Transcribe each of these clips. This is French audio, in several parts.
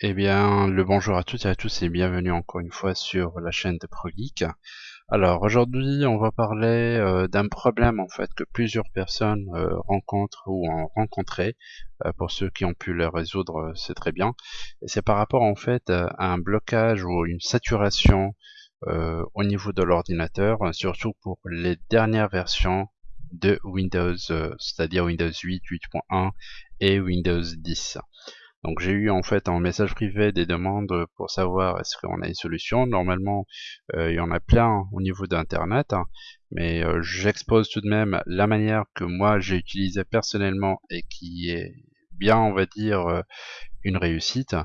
Eh bien, le bonjour à toutes et à tous et bienvenue encore une fois sur la chaîne de ProGeek. Alors aujourd'hui, on va parler euh, d'un problème en fait que plusieurs personnes euh, rencontrent ou ont rencontré. Euh, pour ceux qui ont pu le résoudre, c'est très bien. C'est par rapport en fait à un blocage ou une saturation au niveau de l'ordinateur, surtout pour les dernières versions de Windows, c'est-à-dire Windows 8, 8.1 et Windows 10. Donc j'ai eu en fait en message privé des demandes pour savoir est-ce qu'on a une solution. Normalement, euh, il y en a plein au niveau d'internet, hein. mais euh, j'expose tout de même la manière que moi j'ai utilisé personnellement et qui est bien, on va dire, euh, une réussite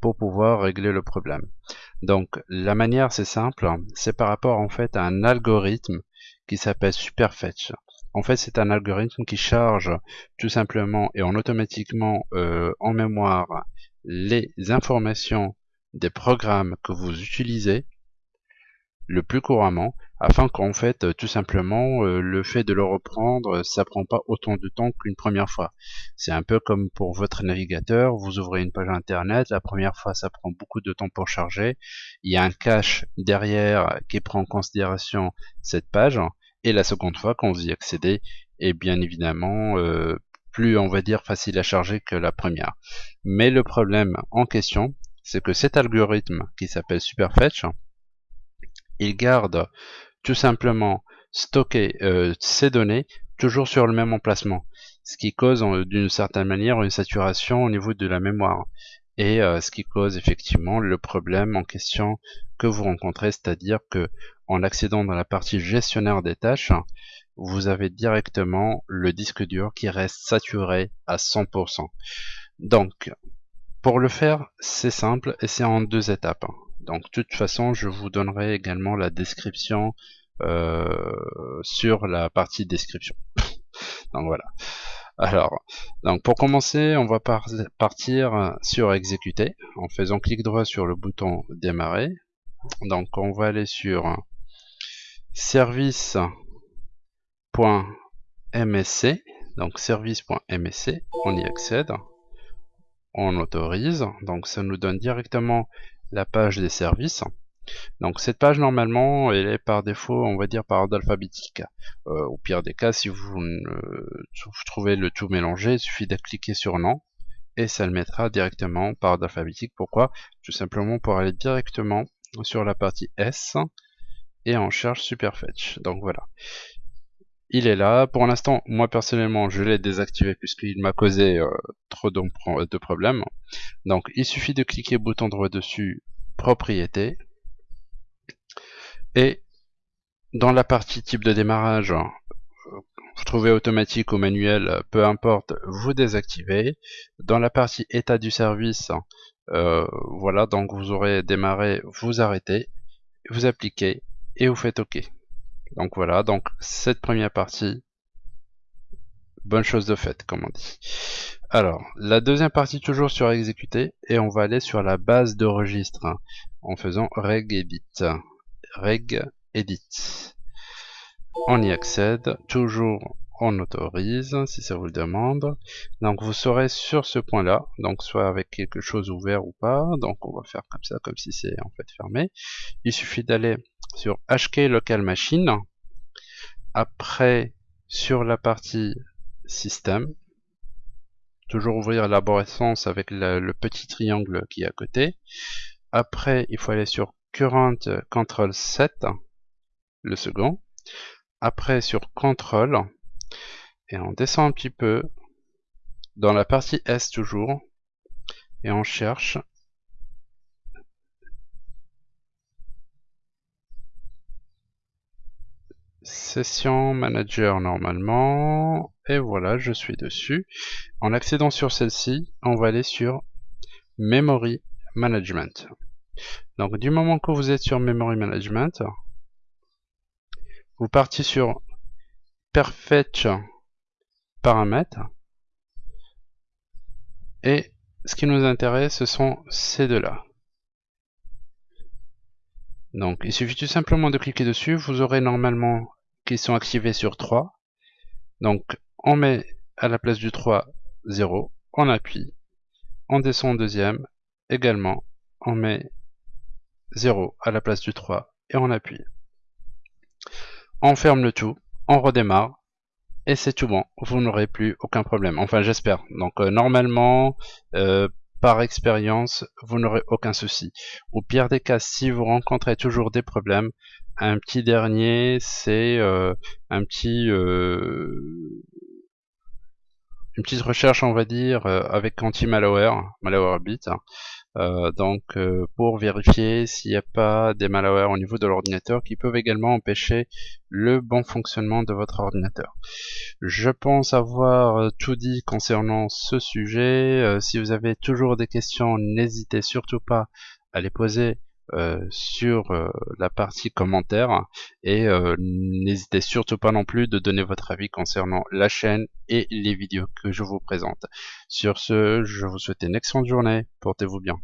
pour pouvoir régler le problème. Donc la manière c'est simple, c'est par rapport en fait à un algorithme qui s'appelle Superfetch. En fait, c'est un algorithme qui charge tout simplement et en automatiquement euh, en mémoire les informations des programmes que vous utilisez le plus couramment afin qu'en fait tout simplement euh, le fait de le reprendre ça prend pas autant de temps qu'une première fois. C'est un peu comme pour votre navigateur vous ouvrez une page internet la première fois ça prend beaucoup de temps pour charger. Il y a un cache derrière qui prend en considération cette page et la seconde fois quand vous y accédez est bien évidemment euh, plus on va dire facile à charger que la première. Mais le problème en question, c'est que cet algorithme qui s'appelle Superfetch, il garde tout simplement stocké euh, ces données toujours sur le même emplacement, ce qui cause d'une certaine manière une saturation au niveau de la mémoire et euh, ce qui cause effectivement le problème en question que vous rencontrez, c'est-à-dire que en accédant dans la partie gestionnaire des tâches, vous avez directement le disque dur qui reste saturé à 100%. Donc, pour le faire, c'est simple et c'est en deux étapes. Donc, de toute façon, je vous donnerai également la description euh, sur la partie description. Donc voilà. Alors, donc pour commencer, on va partir sur exécuter en faisant clic droit sur le bouton démarrer. Donc on va aller sur service.msc, donc service.msc, on y accède, on autorise, donc ça nous donne directement la page des services. Donc cette page normalement elle est par défaut on va dire par ordre alphabétique. Euh, au pire des cas si vous, trouvez le tout mélangé il suffit de cliquer sur non et ça le mettra directement par ordre alphabétique. Pourquoi? Tout simplement pour aller directement sur la partie S et on cherche Superfetch. Donc voilà. Il est là. Pour l'instant, moi personnellement, je l'ai désactivé puisqu'il m'a causé euh, trop de problèmes. Donc il suffit de cliquer bouton droit dessus, propriété, et dans la partie type de démarrage, vous trouvez automatique ou manuel, peu importe, vous désactivez. Dans la partie état du service, euh, voilà, donc vous aurez démarré, vous arrêtez, vous appliquez et vous faites OK. Donc voilà, donc cette première partie, bonne chose de faite, comme on dit. Alors, la deuxième partie toujours sur exécuter, et on va aller sur la base de registre, hein, en faisant reg edit reg edit. On y accède, toujours on autorise si ça vous le demande. Donc vous serez sur ce point là, donc soit avec quelque chose ouvert ou pas, donc on va faire comme ça, comme si c'est en fait fermé. Il suffit d'aller sur HK local machine, après sur la partie système, toujours ouvrir l'arborescence avec le petit triangle qui est à côté. Après, il faut aller sur current control 7, le second. Après sur control, et on descend un petit peu dans la partie S toujours, et on cherche Session Manager normalement, et voilà, je suis dessus. En accédant sur celle-ci, on va aller sur Memory Management. Donc du moment que vous êtes sur Memory Management, vous partez sur Perfetch Paramètres et ce qui nous intéresse ce sont ces deux-là. Donc il suffit tout simplement de cliquer dessus, vous aurez normalement qu'ils sont activés sur 3. Donc on met à la place du 3 0, on appuie, on descend au deuxième, également on met 0 à la place du 3 et on appuie. On ferme le tout, on redémarre et c'est tout bon, vous n'aurez plus aucun problème. Enfin j'espère. Donc euh, normalement, euh, par expérience, vous n'aurez aucun souci. Au pire des cas, si vous rencontrez toujours des problèmes, un petit dernier, c'est euh, un petit une petite recherche, on va dire, avec anti-malware, malwarebit. Euh, donc euh, pour vérifier s'il n'y a pas des malwares au niveau de l'ordinateur qui peuvent également empêcher le bon fonctionnement de votre ordinateur. Je pense avoir euh, tout dit concernant ce sujet. si vous avez toujours des questions, n'hésitez surtout pas à les poser sur la partie commentaires et n'hésitez surtout pas non plus de donner votre avis concernant la chaîne et les vidéos que je vous présente. Sur ce, je vous souhaite une excellente journée, portez-vous bien.